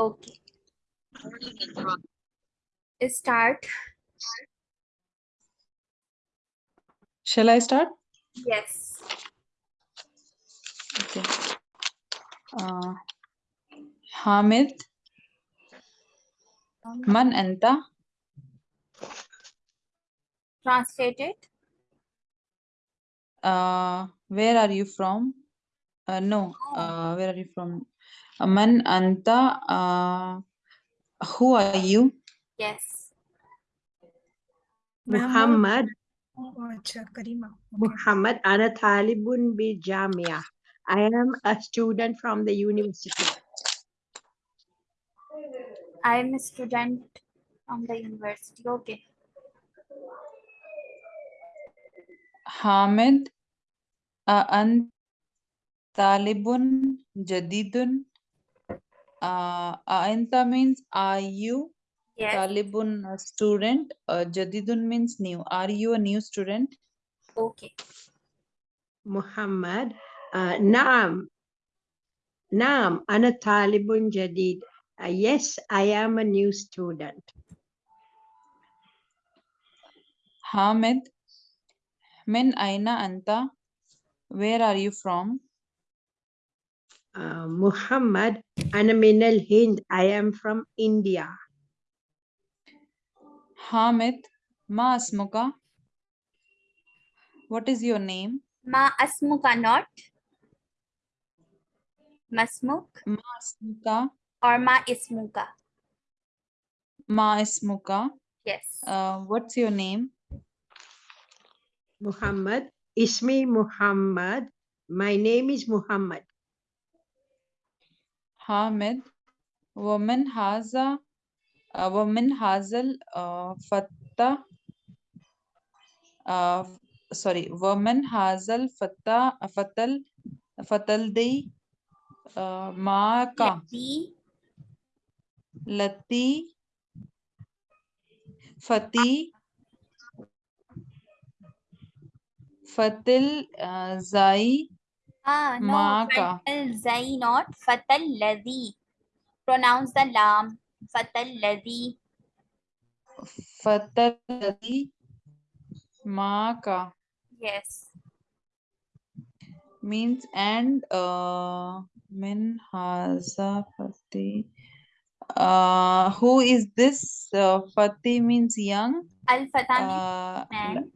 Okay. Start. Shall I start? Yes. Okay. Uh, Hamid, man anta? Translated. Uh, where are you from? Uh, no, uh, where are you from? Man, أنت uh, who are you? Yes. محمد Muhammad. أنا طالب Jamia. I am a student from the university. I am a student from the university. Okay. Hamid أنت طالب jadidun uh, anta means are you? Yes. Talibun a student. Uh, jadidun means new. Are you a new student? Okay. Muhammad, uh, naam. Naam, ana talibun jadid. Uh, yes, I am a new student. Hamid, min aina anta? Where are you from? Uh, Muhammad, ana min al Hind. I am from India. Hamid, ma asmuka? What is your name? Ma asmuka not. Masmuk Ma asmuka, or ma ismuka. ma ismuka. Yes. Uh, what's your name? Muhammad, Ismi Muhammad. My name is Muhammad. Hamid, woman haza, uh, woman hazal, uh, fatta, uh, sorry, woman hazal fatta, fatal, fatal di, uh, ma ka, Yati. lati, fati, fatil, zai, Ah, no. Ma ka. Fatal zai not. Fatal ladhi. Pronounce the lam. Fatal ladhi. fatal lati, ma ka. Yes. means and uh min haza fati uh who is this uh, fati means young Al fatah uh man.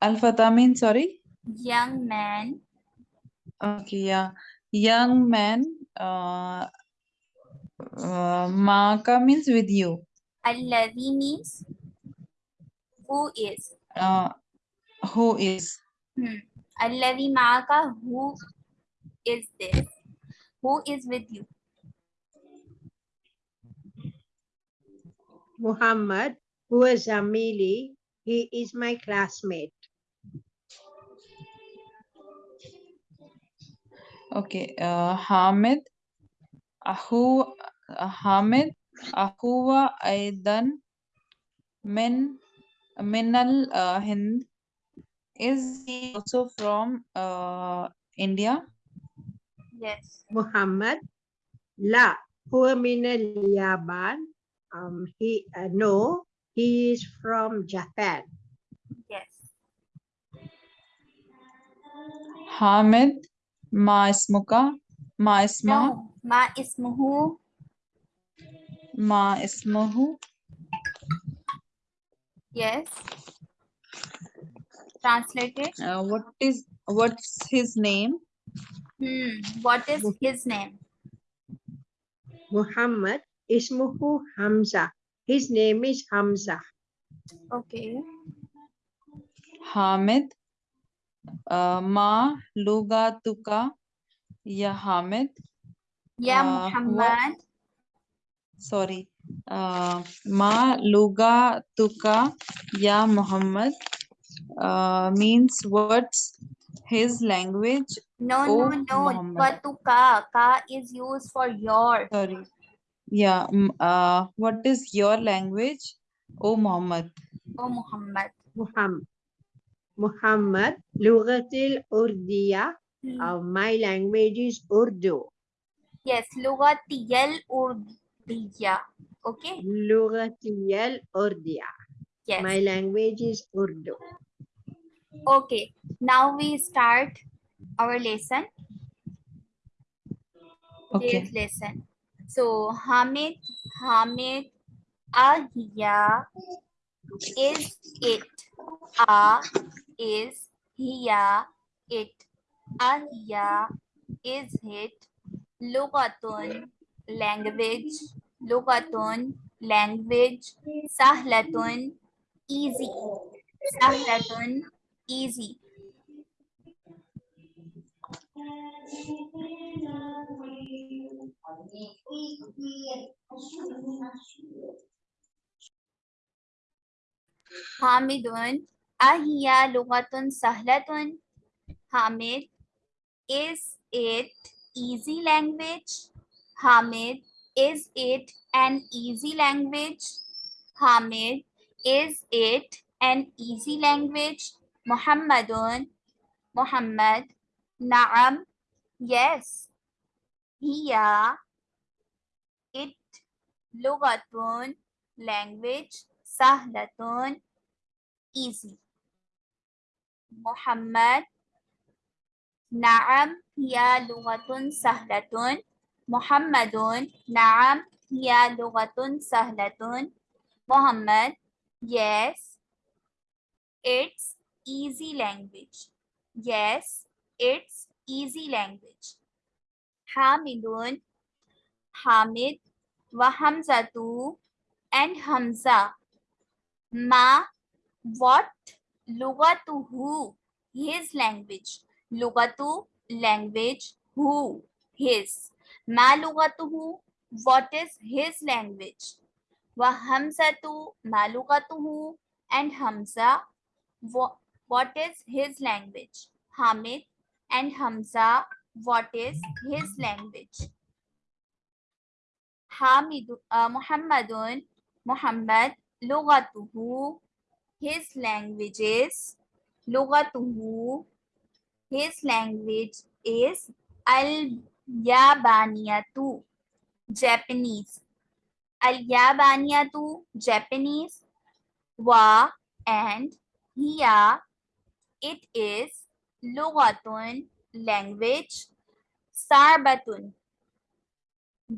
al fata means sorry Young man. okay yeah young man uh, uh maka means with you Alladhi means who is. uh who is Hmm. Alladhi ma'aka, who is this? Who is with you? Muhammad, who is Amili. He is my classmate. Okay uh hamid ahu hamid ahuwa aidan min minal uh, hind is he also from uh india Yes. Muhammad, La, huwa min al-Yaban. Um, he, uh, no, he is from Japan. Yes. hamid ma ismuka ma isma No. Ma ismuhu. ma ismuhu Yes. Translated. uh, what is what's his name Hmm. What is his name? Muhammad, ismuhu Hamza. His name is Hamza. Okay. hamid uh, ma lugatuka ya hamid Yeah, Uh, what- Muhammad. sorry uh, ma luga tuka ya muhammad uh, means what's his language No, Oh, no, no. Muhammad. Watuka. Ka is used for your. sorry yeah uh, what is your language oh muhammad Oh, Muhammad. Muhammad. Muhammad, Lughatil Urdiya. Hmm. Uh, my language is Urdu. yes lugatiyal urdiya okay Lugatiyal Urdiya. yes My language is Urdu. okay now we start our lesson Okay. today's lesson so hamid hamid ahiya is it a is hiya it ahiya is it lugatun language lugatun language sahlatun easy sahlatun easy. Hamidun ahiya lugatun sahlatun. Hamid is it easy language? Hamid is it an easy language? Hamid is it an easy language? Muhammadun Muhammad Naam yes. Hiya it lugatun language sahlatun easy Muhammad Naam hiya lugatun sahlatun Muhammadun Naam hiya lugatun sahlatun Muhammad yes it's easy language. yes it's easy language. Hamidun Hamid wa Hamzatu and Hamza Ma what लुगातु हु his language लुगातु language हु his मैं लुगातु हूँ what is his language वह हमसा तू, मैं लुगातु हूँ and Hamza what is his language Hamid and Hamza what is his language Hamid Mohammed Mohammed लुगातु हूँ his language is lugatuhu his language is al yabaniyatu japanese. Al yabaniyatu japanese wa and hiya it is lugatun language sarbatun.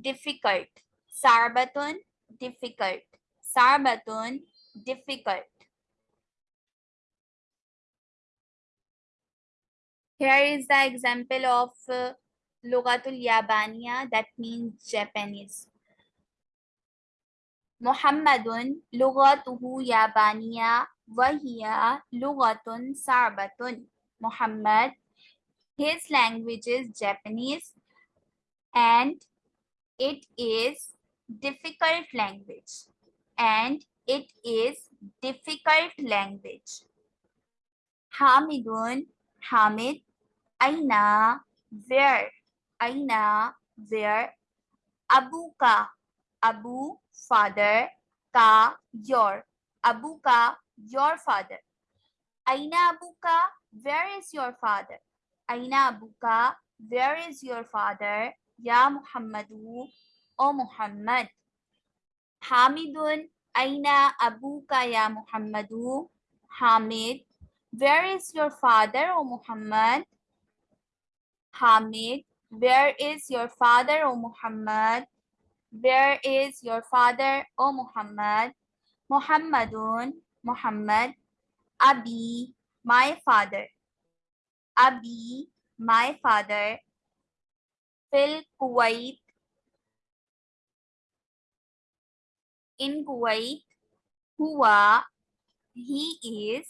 Difficult. Sarbatun difficult. Sarbatun difficult Here is the example of uh, Lugatul Yabaniya that means Japanese. Muhammadun lugatuhu Yabaniya wa hiya lugatun sarbatun. Muhammad, his language is Japanese and it is difficult language and it is difficult language. Hamidun Hamid, Aina, where, Aina, where, Abu ka, Abu, father, Ka, your, Abu ka, your father. Aina Abu ka, where is your father? Aina Abu ka, where is your father? Ya Muhammadu, O Muhammad. Hamidun, Aina Abuka ya Muhammadu. Hamid, where is your father, O Muhammad? Hamid, where is your father, O Muhammad? Where is your father, O Muhammad? Muhammadun, Muhammad. Abi, my father. Abi, my father. Fil Kuwait. In Kuwait. Huwa, he is.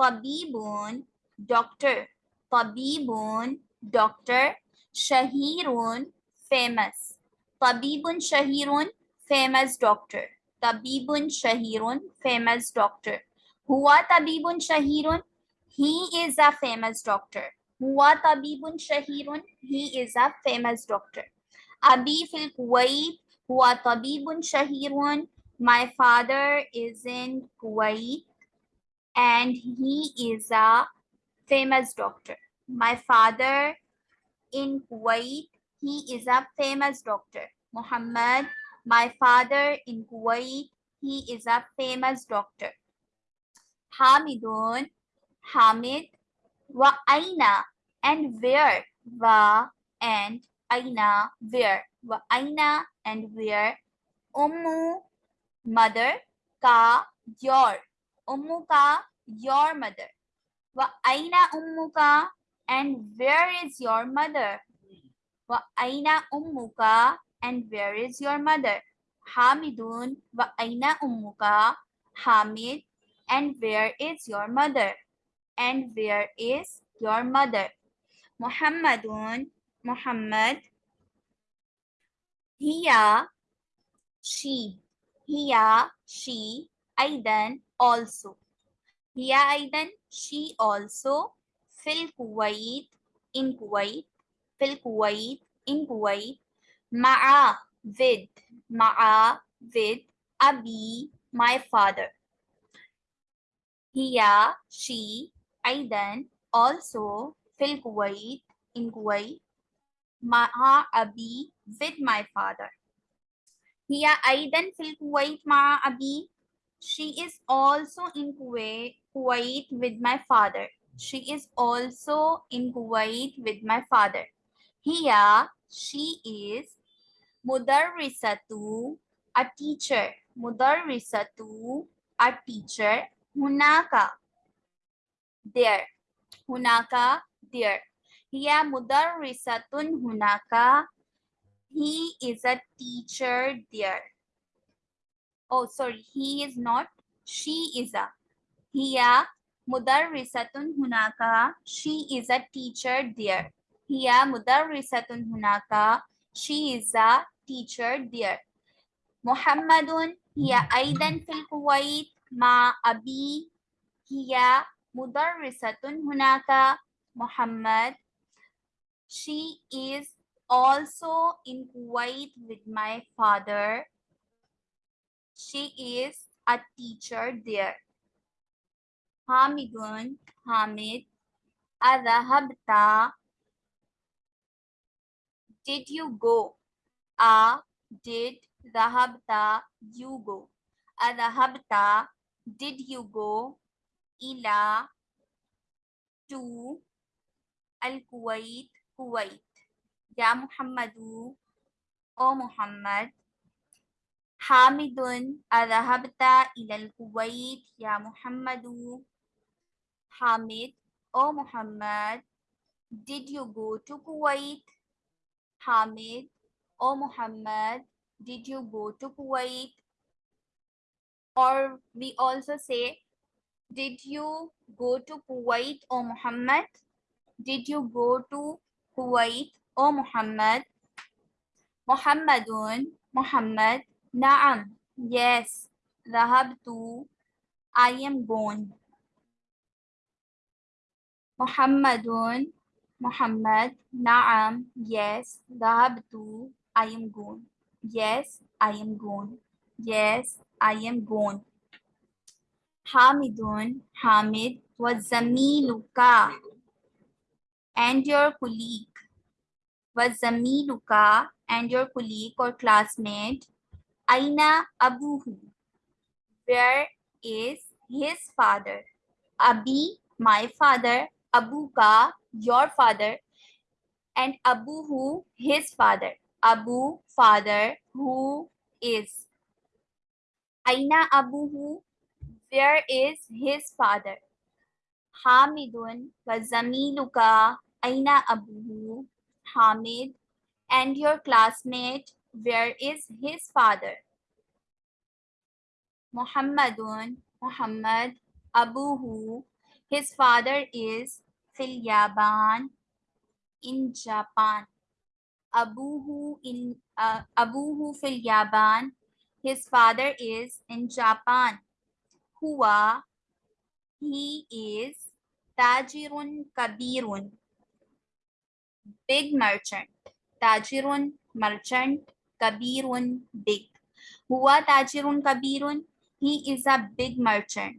Tabibun, doctor. Tabibun, doctor. Shahirun, famous. Tabibun Shahirun, famous doctor. Tabibun Shahirun, famous doctor. Huwa Tabibun Shahirun, he is a famous doctor. Huwa Tabibun Shahirun, he is a famous doctor. Abi fil Kuwait, huwa Tabibun Shahirun, my father is in Kuwait and he is a famous doctor. My father in Kuwait, he is a famous doctor. Muhammad, my father in Kuwait, he is a famous doctor. Hamidun, Hamid, wa aina, and where, wa and aina, where, wa aina and where, ummu, mother, ka, your, ummu ka, your mother, wa aina ummuka, and where is your mother? Wa aina ummuka, and where is your mother? Hamidun, wa aina ummuka, Hamid, and where is your mother? And where is your mother? Muhammadun, Muhammad. Hiya, she. Hiya, she. Aidan, also. Hiya Aidan, she also. Fil Kuwait, in Kuwait. Fil Kuwait, in Kuwait. Ma'a, with. Ma'a, with. Abi, my father. Hiya, she, Aidan, also, fil Kuwait, in Kuwait, ma'a abi, with my father. Hiya, Aidan, fil Kuwait, ma'a abi, she is also in Kuwait, Kuwait with my father. She is also in Kuwait with my father. Here, she is mudarrisatu, a teacher. Mudarrisatu, a teacher. Hunaka, there. Hunaka, there. Hiya mudarrisatun hunaka. He is a teacher there. Oh, sorry, he is not. She is a. Hiya mudarrisatun hunaka. She is a teacher there. Hiya mudarrisatun hunaka. She is a teacher there. Muhammadun hiya aidan fil Kuwait ma abi hiya mudarrisatun hunaka. Muhammad. She is also in Kuwait with my father. She is a teacher there. Hamidun, Hamid, Adhahabta. Did you go? A, did, Dhahabta, you go. Adhahabta, did you go? Ila, to, Al Kuwait, Kuwait. Ya Muhammadu, O Muhammad. Hamidun, Adhahabta ilal Kuwait, Ya Hamid, O Muhammad. Did you go to Kuwait? Hamid, O Muhammad. Did you go to Kuwait? Or we also say, Did you go to Kuwait, O Muhammad? Did you go to Kuwait, O Muhammad? Muhammadun, Muhammad. Naam, yes. Dhahabtu, I am gone. Muhammadun, Muhammad. Naam, yes. Dhahabtu, I am gone. Yes, I am gone. Yes, I am gone. Hamidun, Hamid was Zamiluka and your colleague was Zamiluka and your colleague or classmate Aina Abuhu. Where is his father? Abi, my father, Abuka, your father, and Abuhu, his father. Abu, father, who is. Aina Abuhu, where is his father? Hamidun wa Zamiluka, Aina Abuhu, Hamid, and your classmate, where is his father? Muhammadun, Muhammad, Abu Abuhu, his father is Fil Yaban, in Japan. Abuhu in uh, Abuhu fil Yaban, his father is in Japan. Huwa, he is Tajirun Kabirun, big merchant. Tajirun, merchant, Kabirun, big. Huwa Tajirun Kabirun, he is a big merchant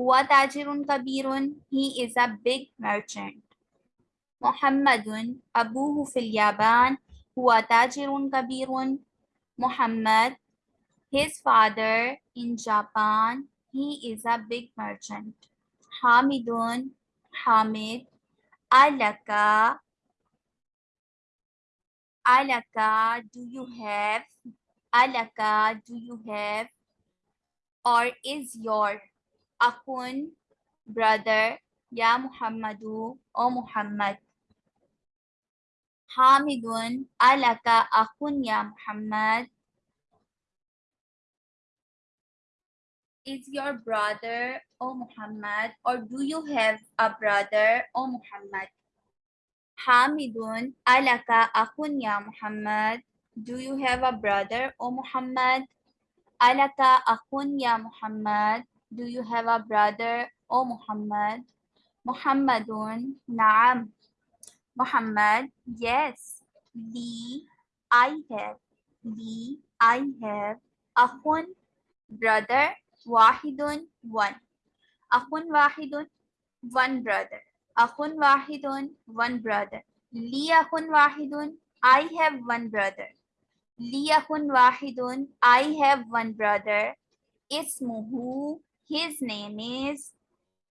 huwa tajirun kabirun. He is a big merchant. Muhammadun abuhu fil yaban. Huwa tajirun kabirun. Muhammad his father in japan. He is a big merchant. Hamidun hamid. Alaka alaka do you have? Alaka do you have? Or is your Akun, brother, Ya Muhammadu, O Muhammad. Hamidun, alaka akun ya Muhammad. Is your brother, O Muhammad, or do you have a brother, O Muhammad? Hamidun, alaka akun ya Muhammad. Do you have a brother, O Muhammad? Alaka akun ya Muhammad. Do you have a brother O Muhammad? Muhammadun na'am. Muhammad, yes. Li, I have. Li, I have. Akhun, brother. Wahidun, one. Akhun wahidun, one brother. Akhun wahidun, one brother. Li akhun wahidun, I have one brother. Li akhun wahidun, I have one brother. Ismuhu, his name is.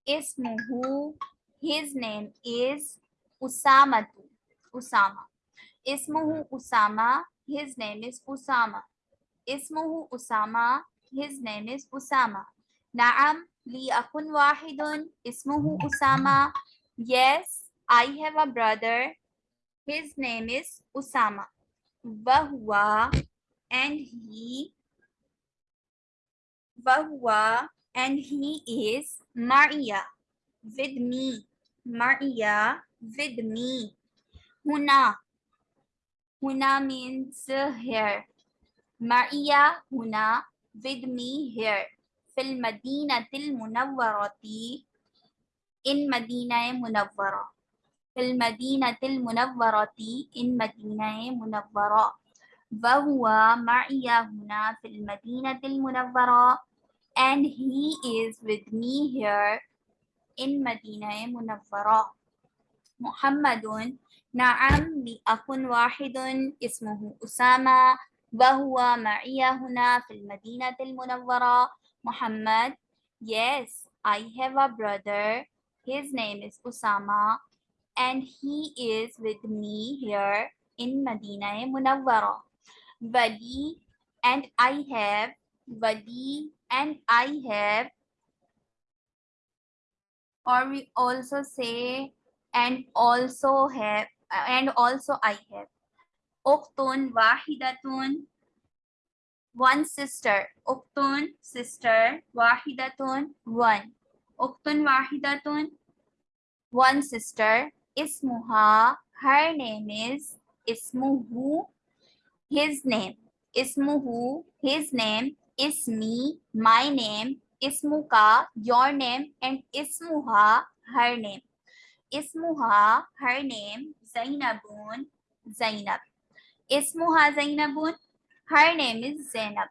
Ismuhu, his name is Usamatu. Usama. Ismuhu Usama, his name is Usama. Ismuhu Usama, his name is Usama. Naam, li akhun wahidun, ismuhu Usama. Yes, I have a brother. His name is Usama. Wahwa, and he. Wahwa, and he is Maria, with me. Maria, with me. Huna. Huna means here. Maria هنا with me here في المدينة المنورة in مدينة منورة في المدينة المنورة in مدينة منورة وهو معي هنا في المدينة المنورة and he is with me here in Madinah Munawwara. Muhammadun na'am li akun wahidun ismuhu Usama wa huwa ma'iya huna fil Madinatil Munawwara. Muhammad, yes, I have a brother. His name is Usama and he is with me here in Madinah Munawwara. Wadi and I have Wadi and I have or we also say and also have and also I have. Wahidatun one sister. Uktun sister wahidatun one. Uktun wahidatun one sister. Ismuha her name is Ismuhu his name. Ismuhu his name Ismi my name Ismuka your name and Ismuha her name. Ismuha her name Zainabun Zainab. Ismuha Zainabun her name is Zainab.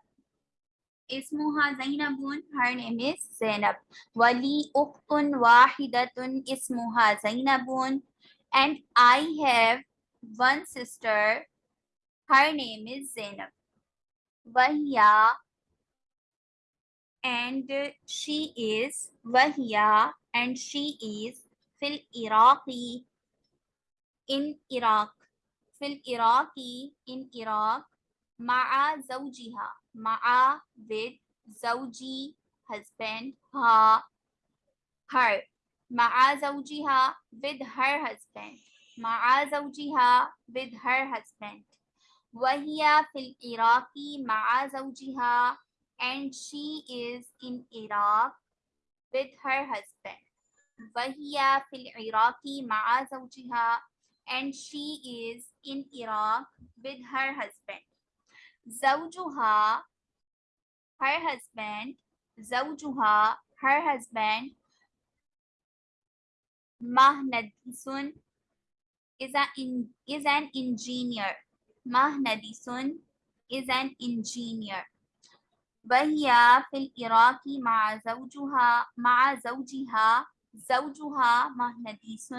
Ismuha Zainabun her name is Zainab. Wali uktun wahidatun ismuha Zainabun. And I have one sister her name is Zainab. Wahiya and she is Wahiya and she is fil Iraqi in Iraq fil Iraqi in Iraq ma'a zawjiha ma'a with zawji husband ha her ma'a zawjiha with her husband ma'a zawjiha with her husband وهي في العراق مع زوجها and she is in Iraq with her husband. وهي في العراق مع زوجها and she is in Iraq with her husband. زوجها her husband زوجها her husband مهندس is an, is an engineer مهندس is an engineer وهي في العراق مع زوجها مع زوجها زوجها مهندس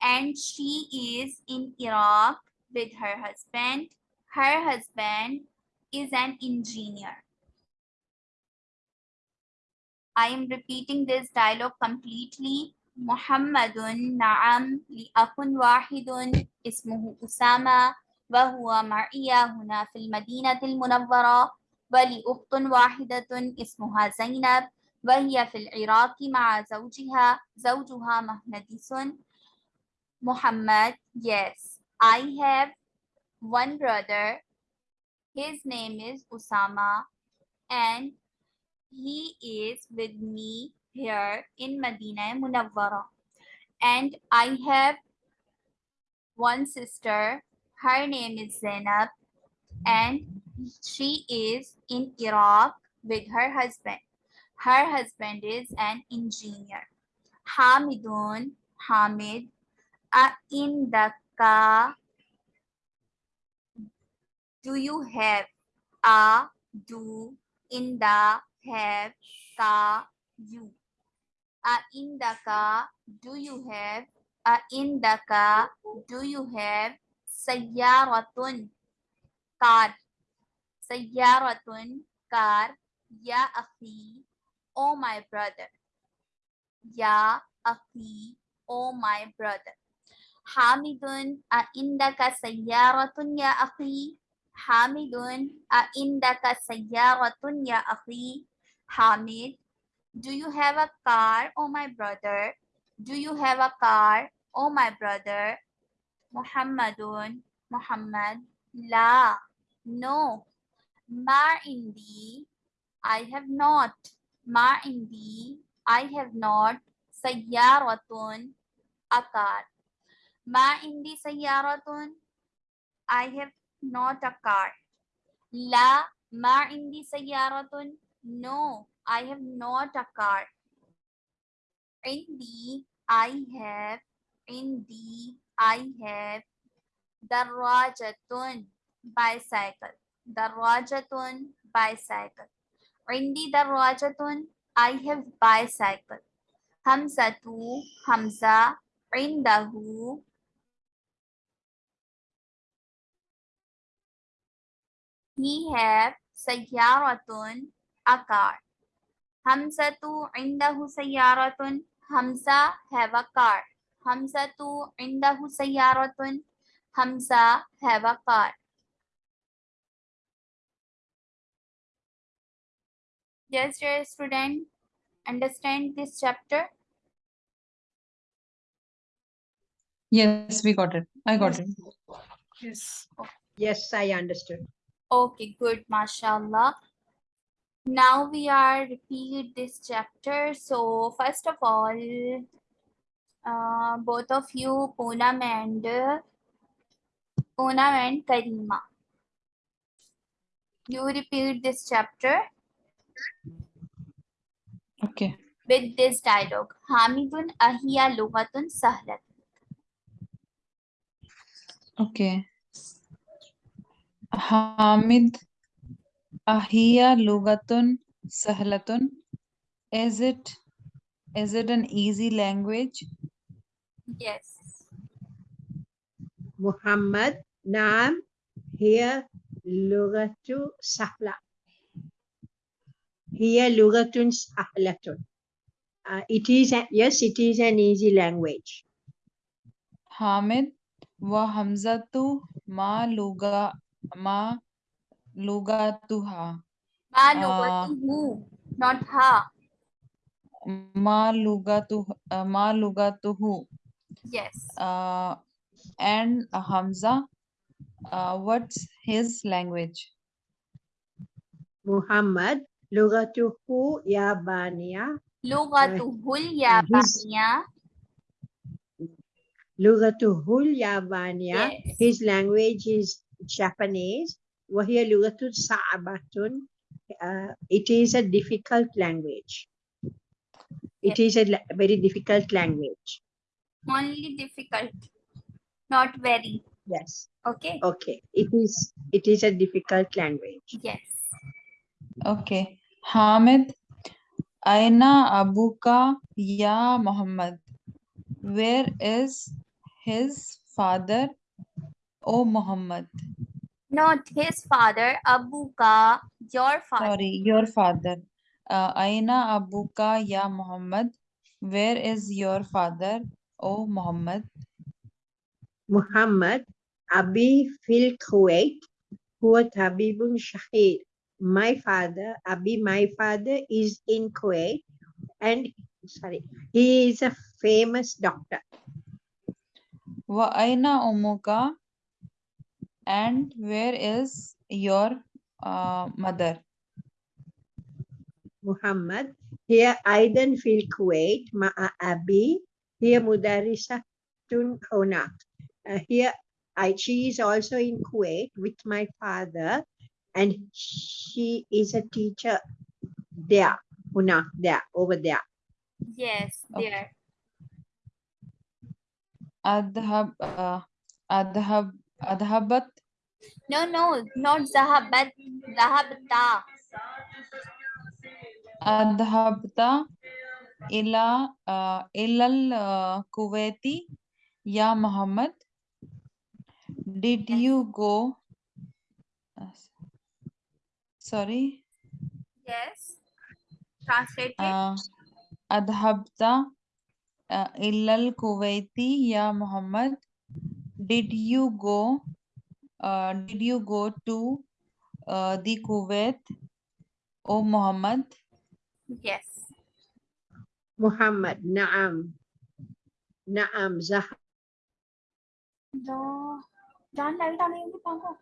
and she is in Iraq with her husband. Her husband is an engineer. I am repeating this dialogue completely. محمد نعم لأخ واحد اسمه أسامة وهو معي هنا في المدينة المنورة ولأخت واحدة اسمها زينب وهي في العراق مع زوجها زوجها مهندس Muhammad, yes, I have one brother. His name is Usama, and he is with me here in Medina Munawwara. And I have one sister. Her name is Zainab, and she is in Iraq with her husband. Her husband is an engineer. Hamidun, Hamid, Aindaka. Do you have a do in the have ka you? A indaka do you have a indaka do you have sayyaratun car sayyaratun car ya akhi oh my brother. Ya akhi oh my brother. Hamidun a indaka sayyaratun ya akhi. Hamidun a indaka sayyaratun ya akhi. Hamid do you have a car oh my brother? Do you have a car oh my brother? Muhammadun Muhammad La. No Ma I have not. Ma indi I have not. Sayyaratun a car Ma indi sayyaratun I have not a car La ma indi sayyaratun no I have not a car Indi I have Indi I have Darwajatun bicycle Darwajatun bicycle Indi Darwajatun I have bicycle Hamzatu Hamza Indahu he have sayyaratun a car Hamzatu indahu sayyaratun Hamza have a car Hamzatu indahu sayyaratun Hamza have a car Yes, dear student, understand this chapter? Yes, we got it. I got it. Yes. Yes, I understood. Okay, good, mashallah. Now we are repeat this chapter. So first of all, uh, both of you, Poonam and Poonam and Karima, you repeat this chapter Okay. with this dialogue. Hamidun ahiya lughatun sahlat. Okay. Hamid Ahiya Lugatun Sahlatun. Is it is it an easy language? Yes. Muhammad, Naam, here Lugatu Sahla. Here Lugatun Sahlatun. Uh, it is, a, yes, it is an easy language. Hamid wa Hamzatu ma luga ma lugatuha. Ma Uh, lughatuhu, not ha. Ma lugatu uh, ma lugatuhu. Yes. Uh, and Hamza, uh, what's his language? Muhammad, Lugatuhu Yabania. Lugatuhul Yabania. Lugatuhul Yabania. Yes. His language is Japanese. Wahia Lugatun Sa'abatun. Uh, it is a difficult language. It is a very difficult language. Only difficult, not very. Yes. Okay. Okay. It is it is a difficult language. Yes. Okay. Hamid, Aina Abuka Ya Muhammad. Where is his father, O Muhammad? Not his father, Abuka, your father. Sorry, your father. Uh, Aina abuka ya Muhammad? Where is your father, O Muhammad? Muhammad Abi fil Kuwait huwa tabibun shahid. My father, Abi, my father is in Kuwait and sorry, he is a famous doctor. Wa aina umuka? And where is your uh, mother? Muhammad here Aidan fil Kuwait ma'a Abi here mudarisatun hunak. Uh, here I, she is also in Kuwait with my father and she is a teacher there, hunak there, over there. Yes, Okay. there. Adhab, uh, adhab, adhabat No, no, not Zahabat, Zahabta. adhabta ila uh, ilal uh, Kuwaiti ya Muhammad. Did you go? uh, sorry. Yes. Translate it. Uh, adhabta uh, ilal Kuwaiti ya Muhammad. Did you go? Uh, did you go to uh, the Kuwait, O Muhammad? Yes. Muhammad, Naam. Naam, Zah No. John light on the pango.